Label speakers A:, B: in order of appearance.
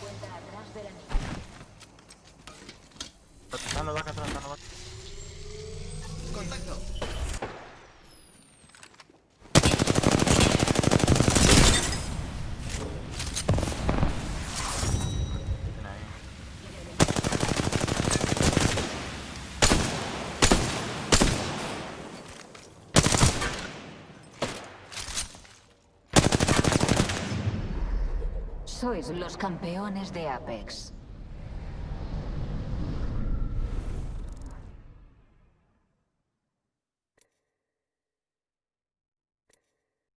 A: cuenta atrás de la
B: Contacto.
C: Sois los campeones de Apex.